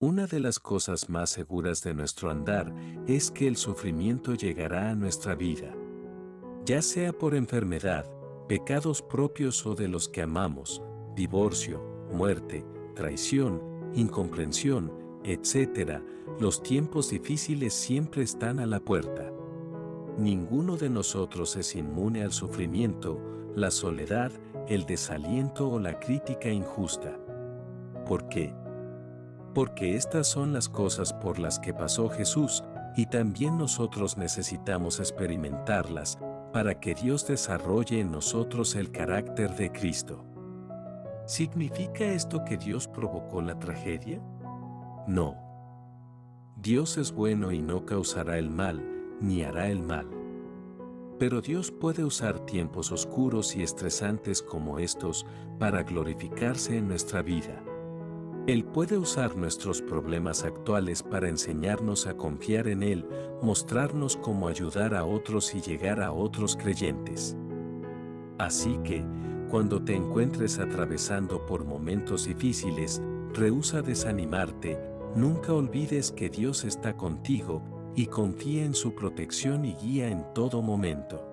Una de las cosas más seguras de nuestro andar es que el sufrimiento llegará a nuestra vida. Ya sea por enfermedad, pecados propios o de los que amamos, divorcio, muerte, traición, incomprensión, etc., los tiempos difíciles siempre están a la puerta. Ninguno de nosotros es inmune al sufrimiento, la soledad, el desaliento o la crítica injusta. ¿Por qué? Porque estas son las cosas por las que pasó Jesús y también nosotros necesitamos experimentarlas para que Dios desarrolle en nosotros el carácter de Cristo. ¿Significa esto que Dios provocó la tragedia? No. Dios es bueno y no causará el mal, ni hará el mal. Pero Dios puede usar tiempos oscuros y estresantes como estos para glorificarse en nuestra vida. Él puede usar nuestros problemas actuales para enseñarnos a confiar en Él, mostrarnos cómo ayudar a otros y llegar a otros creyentes. Así que, cuando te encuentres atravesando por momentos difíciles, rehúsa desanimarte, nunca olvides que Dios está contigo y confía en su protección y guía en todo momento.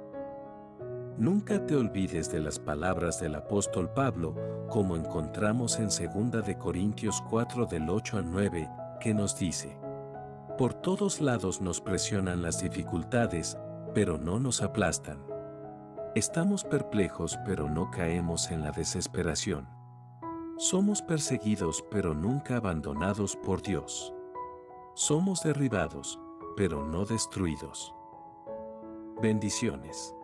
Nunca te olvides de las palabras del apóstol Pablo, como encontramos en 2 de Corintios 4 del 8 al 9, que nos dice: Por todos lados nos presionan las dificultades, pero no nos aplastan. Estamos perplejos pero no caemos en la desesperación. Somos perseguidos pero nunca abandonados por Dios. Somos derribados, pero no destruidos. Bendiciones.